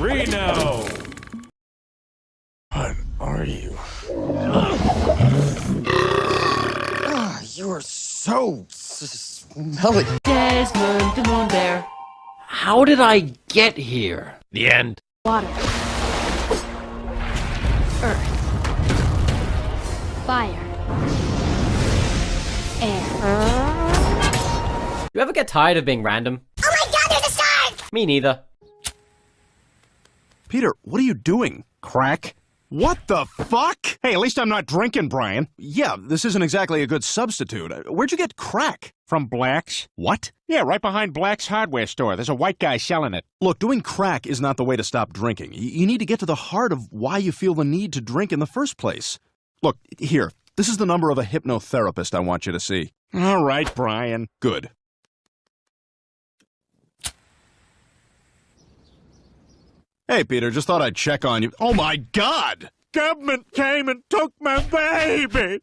Reno! What are you? Ah, you are so s- smelly. Desmond the Moon Bear. How did I get here? The end. Water. Earth. Fire. Air. You ever get tired of being random? Oh my god, there's a shark! Me neither. Peter, what are you doing? Crack? What the fuck? Hey, at least I'm not drinking, Brian. Yeah, this isn't exactly a good substitute. Where'd you get crack? From Black's. What? Yeah, right behind Black's hardware store. There's a white guy selling it. Look, doing crack is not the way to stop drinking. You need to get to the heart of why you feel the need to drink in the first place. Look, here. This is the number of a hypnotherapist I want you to see. All right, Brian. Good. Hey, Peter, just thought I'd check on you. Oh my god! Government came and took my baby!